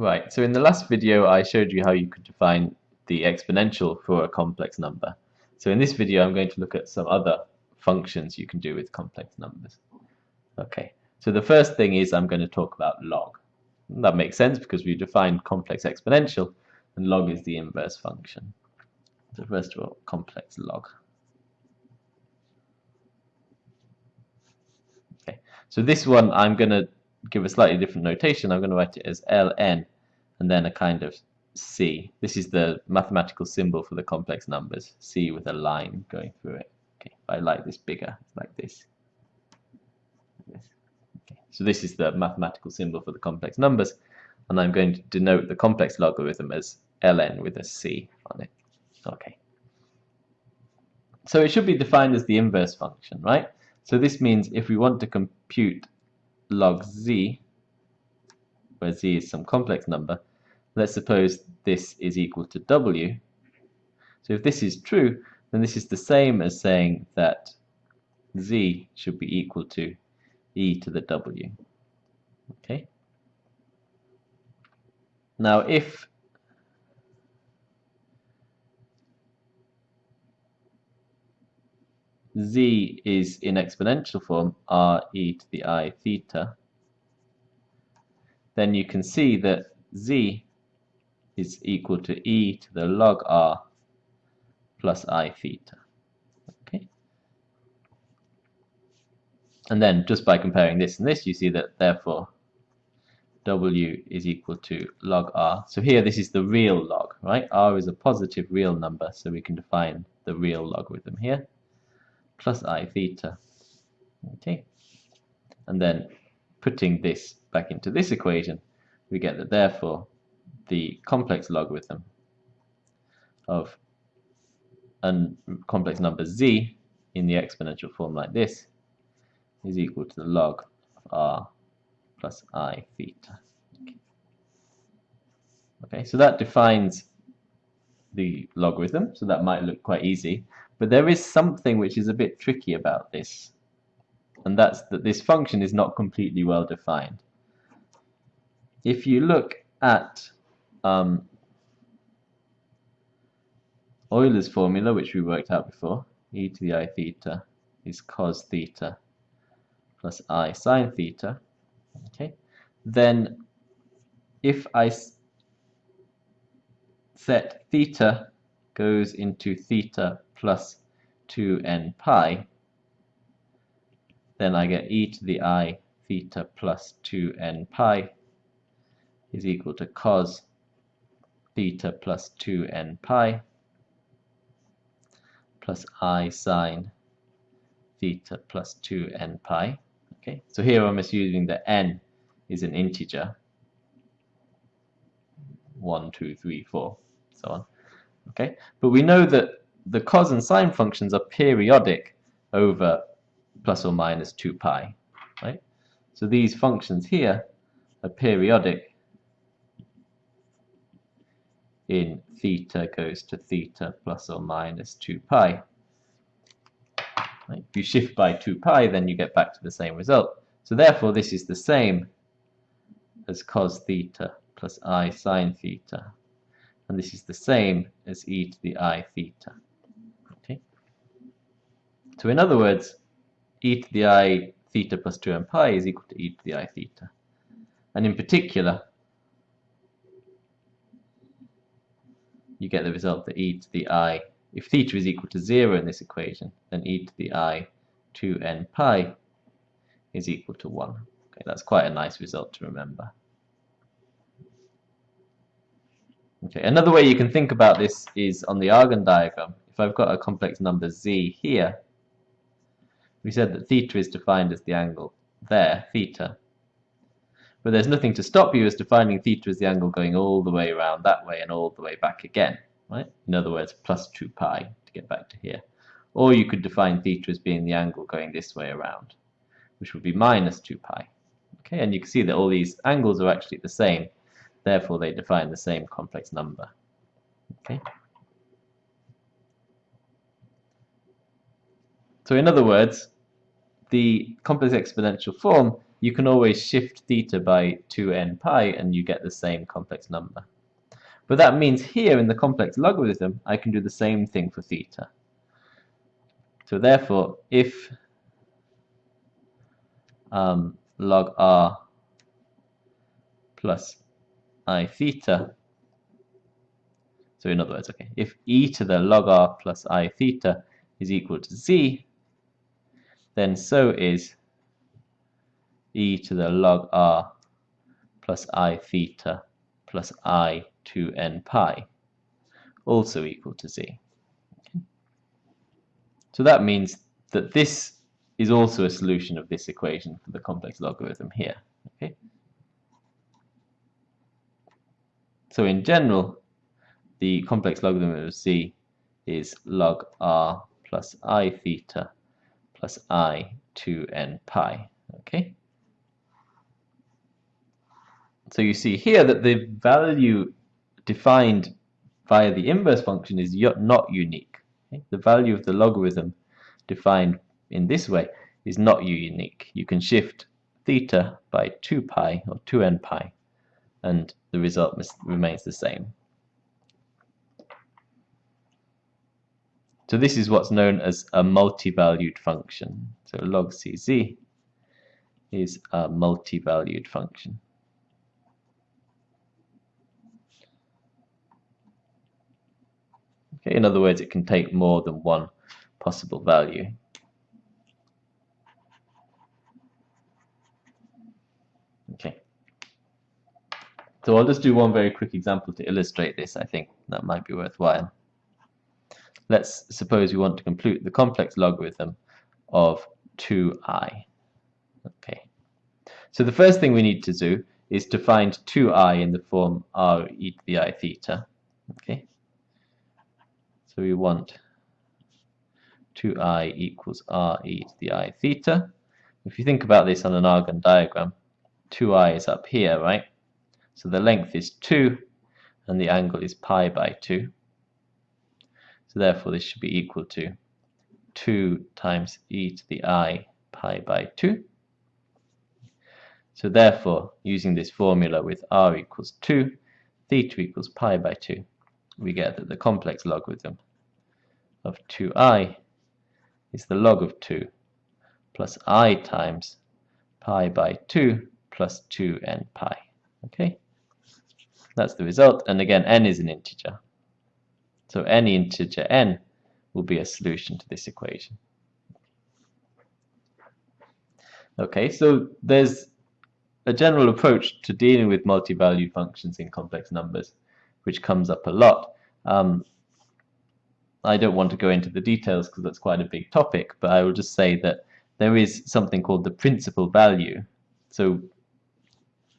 Right, so in the last video I showed you how you could define the exponential for a complex number. So in this video I'm going to look at some other functions you can do with complex numbers. Okay, so the first thing is I'm going to talk about log. And that makes sense because we defined complex exponential and log is the inverse function. So first of all, complex log. Okay, so this one I'm going to give a slightly different notation, I'm going to write it as ln and then a kind of c. This is the mathematical symbol for the complex numbers, c with a line going through it. Okay, I like this bigger, like this. Okay. So this is the mathematical symbol for the complex numbers, and I'm going to denote the complex logarithm as ln with a c on it. Okay. So it should be defined as the inverse function, right? So this means if we want to compute log z, where z is some complex number, let's suppose this is equal to w. So if this is true, then this is the same as saying that z should be equal to e to the w. Okay. Now if z is in exponential form r e to the i theta, then you can see that z is equal to e to the log r plus i theta. Okay. And then just by comparing this and this, you see that therefore w is equal to log r. So here this is the real log, right? r is a positive real number, so we can define the real logarithm here plus i theta. Okay, and then putting this back into this equation, we get that therefore the complex logarithm of a complex number z in the exponential form like this is equal to the log of r plus i theta. Okay, so that defines the logarithm, so that might look quite easy. But there is something which is a bit tricky about this, and that's that this function is not completely well defined. If you look at um, Euler's formula, which we worked out before, e to the i theta is cos theta plus i sine theta, okay, then if I set theta goes into theta plus 2n pi, then I get e to the i theta plus 2n pi is equal to cos theta plus 2n pi plus i sine theta plus 2n pi. Okay, so here I'm assuming that n is an integer. 1, 2, 3, 4, so on. Okay, but we know that the cos and sine functions are periodic over plus or minus 2 pi, right? So these functions here are periodic in theta goes to theta plus or minus 2 pi. Right? If you shift by 2 pi, then you get back to the same result. So therefore, this is the same as cos theta plus i sine theta. And this is the same as e to the i theta. So in other words, e to the i theta plus 2m pi is equal to e to the i theta. And in particular, you get the result that e to the i, if theta is equal to 0 in this equation, then e to the i 2n pi is equal to 1. Okay, that's quite a nice result to remember. Okay, another way you can think about this is on the Argand diagram. If I've got a complex number z here, we said that theta is defined as the angle there, theta. But there's nothing to stop you as defining theta as the angle going all the way around that way and all the way back again, right? In other words, plus 2 pi to get back to here. Or you could define theta as being the angle going this way around, which would be minus 2 pi. Okay, and you can see that all these angles are actually the same, therefore they define the same complex number. Okay. So in other words, the complex exponential form you can always shift theta by 2n pi and you get the same complex number. But that means here in the complex logarithm, I can do the same thing for theta. So therefore, if um, log r plus i theta, so in other words, okay, if e to the log r plus i theta is equal to z, then so is e to the log r plus i theta plus i to n pi also equal to z. Okay. So that means that this is also a solution of this equation for the complex logarithm here. Okay. So in general, the complex logarithm of z is log r plus i theta plus i to n pi. Okay. So you see here that the value defined via the inverse function is not unique. Okay? The value of the logarithm defined in this way is not unique. You can shift theta by 2 pi or 2n pi and the result remains the same. So this is what's known as a multi-valued function. So log CZ is a multi-valued function. Okay, in other words, it can take more than one possible value. Okay. So I'll just do one very quick example to illustrate this. I think that might be worthwhile. Let's suppose we want to compute the complex logarithm of 2i. Okay. So the first thing we need to do is to find 2i in the form r e to the i theta. Okay. So we want 2i equals r e to the i theta. If you think about this on an Argand diagram, 2i is up here, right? So the length is 2 and the angle is pi by 2. So therefore this should be equal to 2 times e to the i pi by 2. So therefore, using this formula with r equals 2, theta equals pi by 2, we get that the complex logarithm of 2i is the log of 2 plus i times pi by 2 plus 2n pi. Okay, that's the result. And again, n is an integer. So any integer n will be a solution to this equation. Okay, so there's a general approach to dealing with multi-value functions in complex numbers, which comes up a lot. Um, I don't want to go into the details because that's quite a big topic, but I will just say that there is something called the principal value. So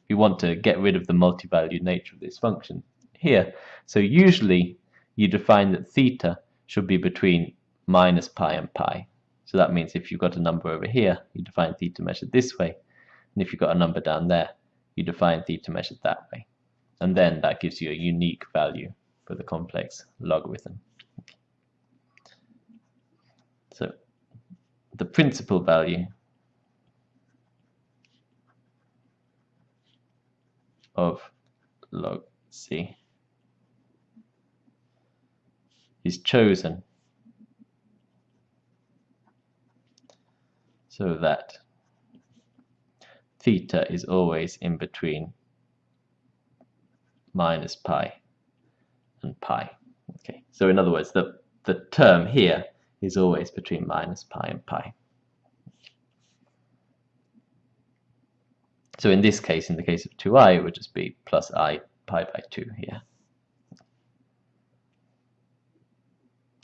we want to get rid of the multi-valued nature of this function here. So usually you define that theta should be between minus pi and pi. So that means if you've got a number over here, you define theta measured this way. And if you've got a number down there, you define theta measured that way. And then that gives you a unique value for the complex logarithm. So the principal value of log C is chosen so that theta is always in between minus pi and pi. Okay, so in other words, the, the term here is always between minus pi and pi. So in this case, in the case of 2i, it would just be plus i pi by 2 here.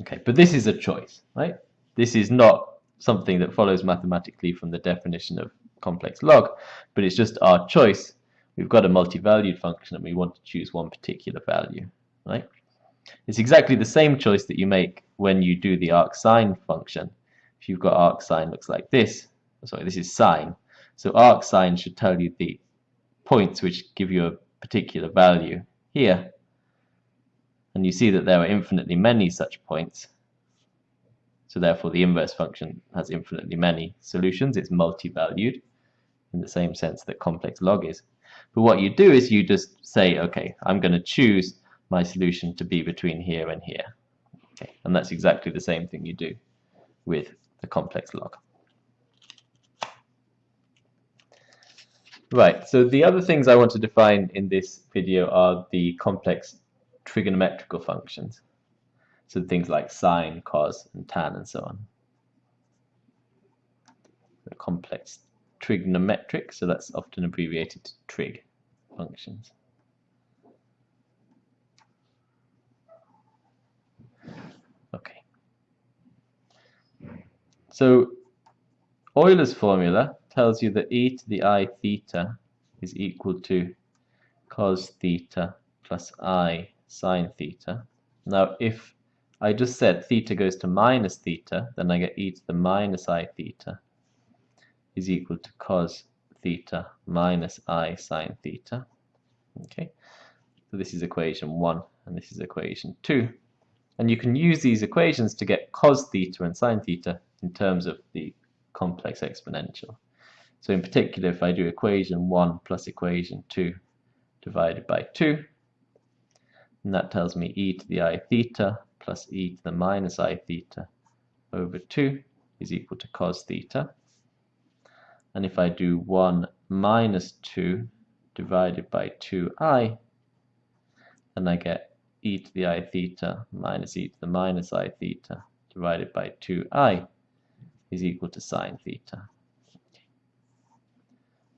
Okay, but this is a choice, right? This is not something that follows mathematically from the definition of complex log, but it's just our choice. We've got a multi-valued function and we want to choose one particular value, right? It's exactly the same choice that you make when you do the arcsine function. If you've got arcsine looks like this, sorry, this is sine. So arcsine should tell you the points which give you a particular value here. And you see that there are infinitely many such points. So therefore the inverse function has infinitely many solutions. It's multi-valued in the same sense that complex log is. But what you do is you just say, okay, I'm going to choose my solution to be between here and here. Okay, and that's exactly the same thing you do with the complex log. Right, so the other things I want to define in this video are the complex trigonometrical functions. So things like sine, cos, and tan, and so on. The complex trigonometric, so that's often abbreviated to trig functions. Okay. So Euler's formula tells you that e to the i theta is equal to cos theta plus i sine theta. Now if I just said theta goes to minus theta, then I get e to the minus i theta is equal to cos theta minus i sine theta. Okay, so this is equation 1 and this is equation 2. And you can use these equations to get cos theta and sine theta in terms of the complex exponential. So in particular, if I do equation 1 plus equation 2 divided by 2, and that tells me e to the i theta plus e to the minus i theta over 2 is equal to cos theta. And if I do 1 minus 2 divided by 2i, then I get e to the i theta minus e to the minus i theta divided by 2i is equal to sine theta.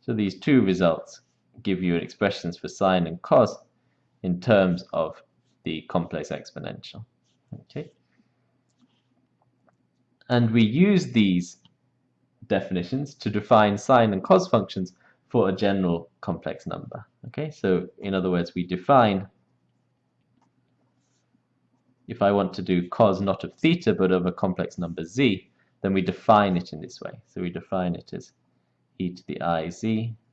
So these two results give you expressions for sine and cos in terms of the complex exponential. Okay. And we use these definitions to define sine and cos functions for a general complex number. Okay, so in other words, we define if I want to do cos not of theta but of a complex number z, then we define it in this way. So we define it as e to the iz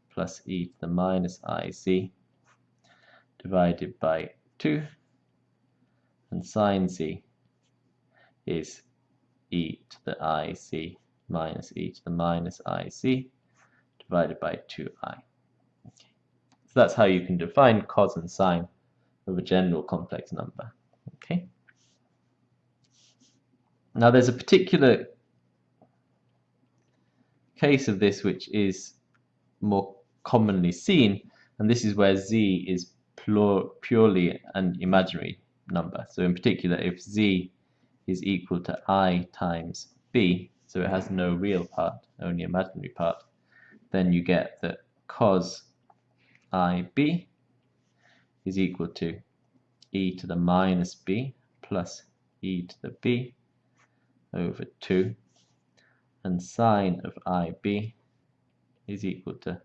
plus e to the minus iz divided by 2 and sine z is e to the ic minus e to the minus ic divided by 2i. Okay. So that's how you can define cos and sine of a general complex number. Okay. Now there's a particular case of this which is more commonly seen, and this is where z is purely an imaginary number. So in particular, if z is equal to i times b, so it has no real part, only imaginary part, then you get that cos ib is equal to e to the minus b plus e to the b over 2 and sine of ib is equal to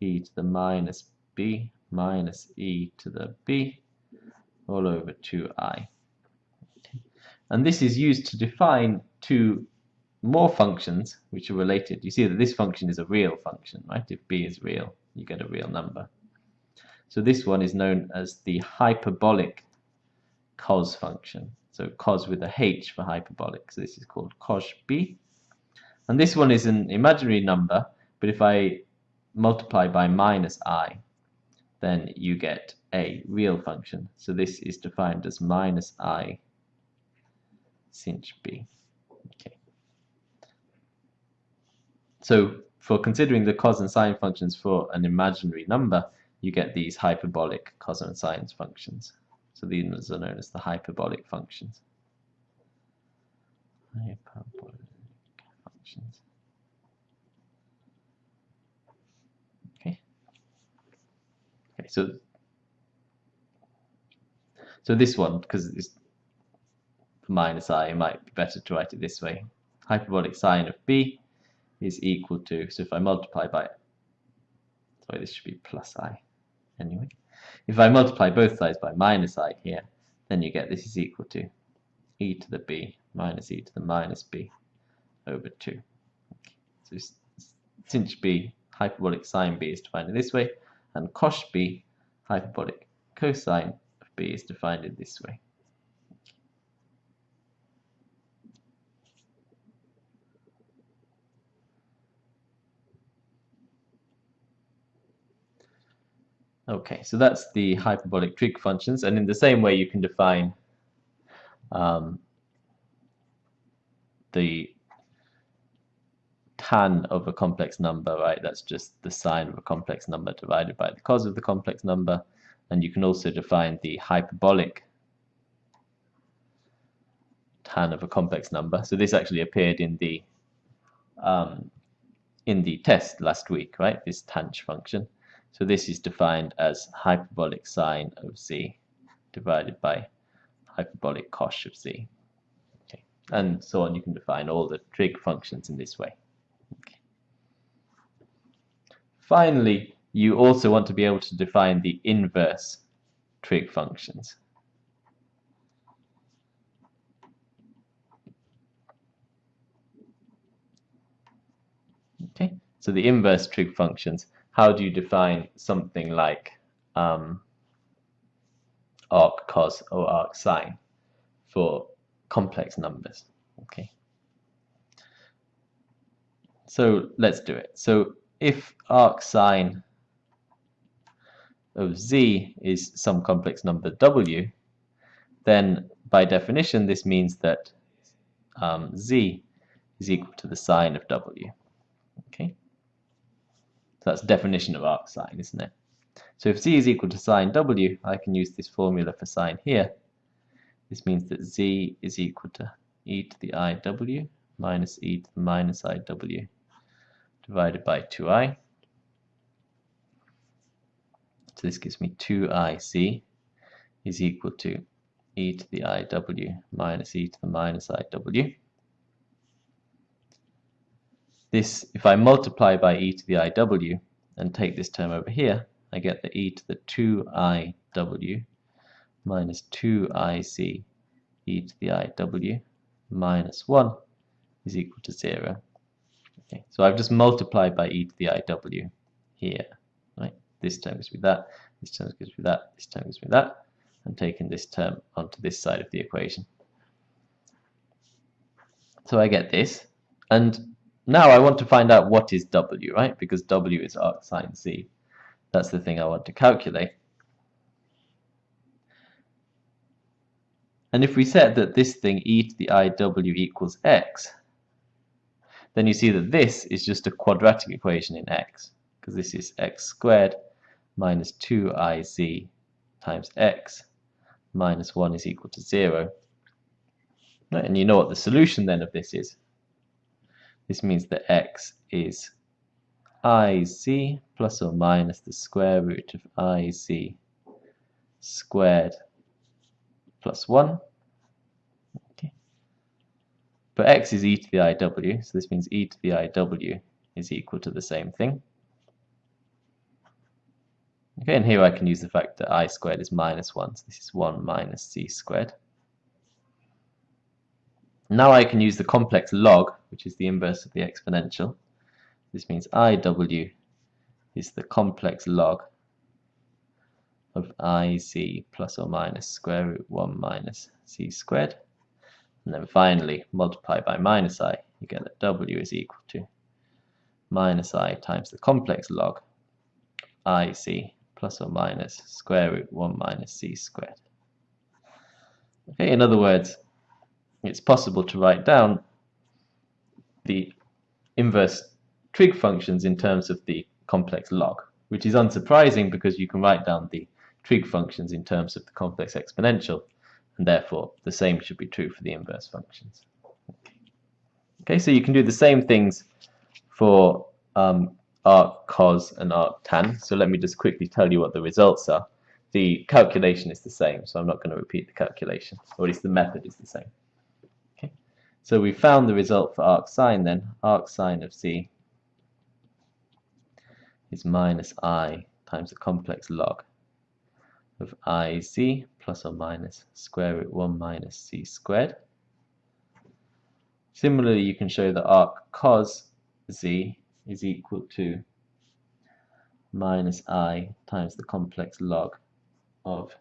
e to the minus b minus e to the b all over 2i. And this is used to define two more functions which are related. You see that this function is a real function, right? If b is real, you get a real number. So this one is known as the hyperbolic cos function. So cos with a h for hyperbolic. So this is called cosh b. And this one is an imaginary number, but if I multiply by minus i, then you get a real function. So this is defined as minus i sinh b. Okay. So for considering the cos and sine functions for an imaginary number, you get these hyperbolic cos and sine functions. So these are known as the hyperbolic functions. Hyperbolic functions. So so this one, because it's minus i, it might be better to write it this way. Hyperbolic sine of b is equal to, so if I multiply by, sorry, this should be plus i anyway. If I multiply both sides by minus i here, then you get this is equal to e to the b minus e to the minus b over 2. Okay. So since b, hyperbolic sine b is defined in this way, and cosh b hyperbolic cosine of b is defined in this way. Okay, so that's the hyperbolic trig functions, and in the same way you can define um, the tan of a complex number, right? That's just the sine of a complex number divided by the cos of the complex number. And you can also define the hyperbolic tan of a complex number. So this actually appeared in the um, in the test last week, right? This tanh function. So this is defined as hyperbolic sine of z divided by hyperbolic cos of z. Okay. And so on, you can define all the trig functions in this way. Okay. Finally, you also want to be able to define the inverse trig functions. Okay, so the inverse trig functions, how do you define something like um, arc cos or arc sine for complex numbers? Okay, so let's do it. So if arc sine of z is some complex number w, then by definition this means that um, z is equal to the sine of w. Okay, so that's definition of arc sine, isn't it? So if z is equal to sine w, I can use this formula for sine here. This means that z is equal to e to the iw minus e to the minus iw divided by 2i. So this gives me 2ic is equal to e to the iw minus e to the minus iw. This, if I multiply by e to the iw and take this term over here, I get the e to the 2iw minus 2ic e to the iw minus 1 is equal to 0. Okay, so I've just multiplied by e to the iw here. Right, this term gives me that, this term gives me that, this term gives me that, and taken this term onto this side of the equation. So I get this, and now I want to find out what is W, right? Because W is arc sine Z. That's the thing I want to calculate. And if we set that this thing e to the iw equals x, then you see that this is just a quadratic equation in x, because this is x squared minus 2iz times x minus 1 is equal to 0. Right, and you know what the solution then of this is. This means that x is ic plus or minus the square root of ic squared plus 1. But x is e to the iw, so this means e to the iw is equal to the same thing. Okay, and here I can use the fact that i squared is minus 1, so this is 1 minus c squared. Now I can use the complex log, which is the inverse of the exponential. This means IW is the complex log of iz plus or minus square root 1 minus C squared. And then finally multiply by minus i, you get that W is equal to minus i times the complex log IC plus or minus square root 1 minus C squared. Okay, in other words, it's possible to write down the inverse trig functions in terms of the complex log, which is unsurprising because you can write down the trig functions in terms of the complex exponential, and therefore the same should be true for the inverse functions. Okay, so you can do the same things for um, arc cos and arc tan. So let me just quickly tell you what the results are. The calculation is the same, so I'm not going to repeat the calculation, or at least the method is the same. Okay, so we found the result for arc sine then. Arc sine of z is minus i times the complex log of ic plus or minus square root 1 minus c squared. Similarly, you can show that arc cos z is equal to minus i times the complex log of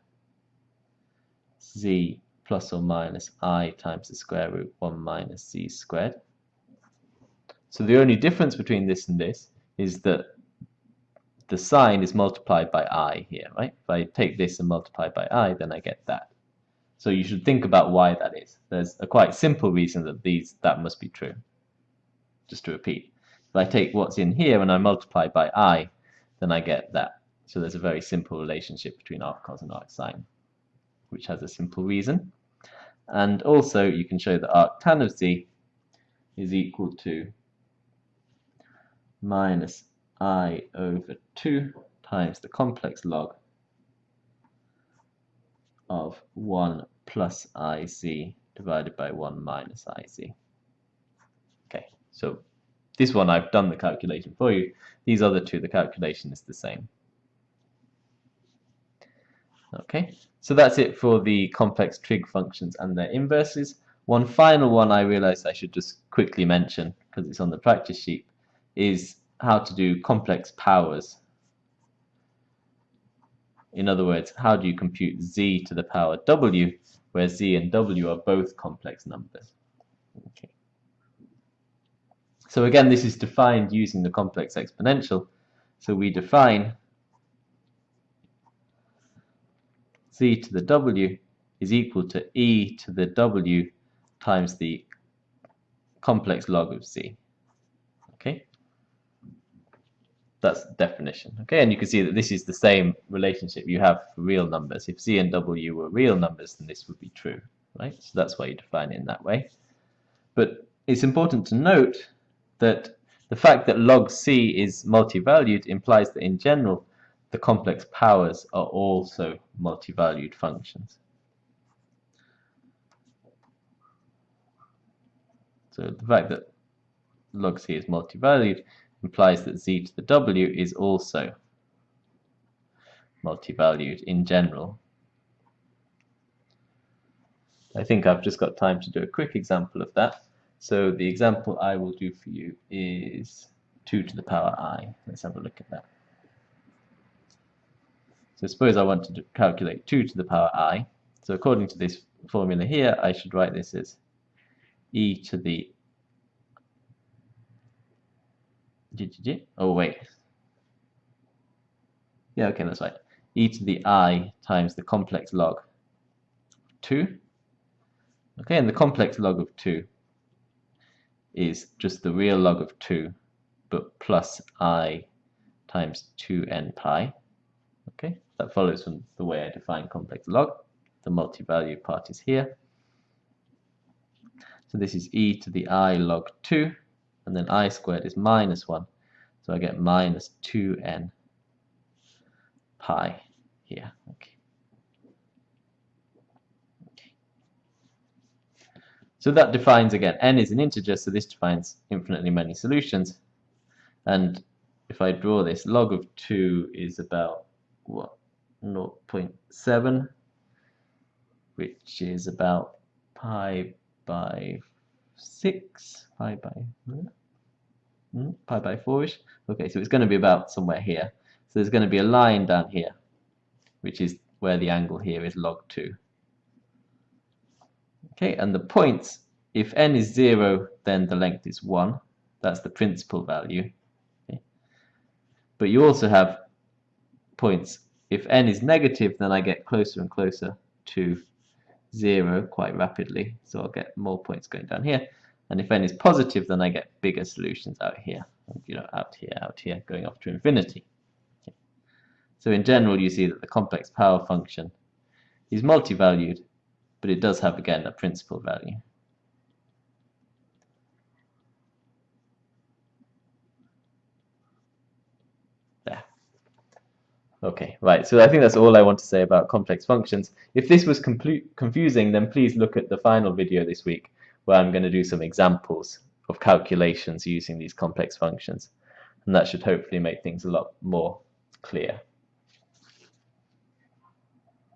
z plus or minus i times the square root 1 minus c squared. So the only difference between this and this is that the sign is multiplied by i here, right? If I take this and multiply by i, then I get that. So you should think about why that is. There's a quite simple reason that these that must be true. Just to repeat, if I take what's in here and I multiply by i, then I get that. So there's a very simple relationship between arc cos and arc sine, which has a simple reason. And also you can show that arc tan of z is equal to minus i over 2 times the complex log of 1 plus ic divided by 1 minus ic. Okay, so this one I've done the calculation for you. These other two, the calculation is the same. Okay, so that's it for the complex trig functions and their inverses. One final one I realized I should just quickly mention, because it's on the practice sheet, is how to do complex powers. In other words, how do you compute z to the power w, where z and w are both complex numbers. Okay. So again, this is defined using the complex exponential. So we define z to the w is equal to e to the w times the complex log of z. Okay, that's definition. Okay, and you can see that this is the same relationship you have for real numbers. If z and w were real numbers, then this would be true, right? So that's why you define it in that way. But it's important to note that the fact that log c is multi-valued implies that in general the complex powers are also multi-valued functions. So the fact that log c is multi-valued implies that z to the w is also multi-valued in general. I think I've just got time to do a quick example of that. So the example I will do for you is 2 to the power i. Let's have a look at that. So suppose I want to calculate 2 to the power i. So according to this formula here, I should write this as e to the oh wait. Yeah okay that's right. E to the i times the complex log 2 okay and the complex log of 2 is just the real log of 2 but plus i times 2n pi. Okay that follows from the way I define complex log. The multi-value part is here. So this is e to the i log 2, and then i squared is minus 1. So I get minus 2n pi here. Okay. So that defines, again, n is an integer, so this defines infinitely many solutions. And if I draw this, log of 2 is about, what, 0.7 which is about pi by 6 pi by hmm, pi by 4ish okay so it's going to be about somewhere here. So there's going to be a line down here which is where the angle here is log 2 okay and the points if n is 0 then the length is 1 that's the principal value. Okay. but you also have points. If n is negative, then I get closer and closer to 0 quite rapidly. So I'll get more points going down here. And if n is positive, then I get bigger solutions out here, you know, out here, out here, going off to infinity. Okay. So in general, you see that the complex power function is multi-valued, but it does have, again, a principal value. Okay, right. So I think that's all I want to say about complex functions. If this was confusing, then please look at the final video this week where I'm going to do some examples of calculations using these complex functions. And that should hopefully make things a lot more clear.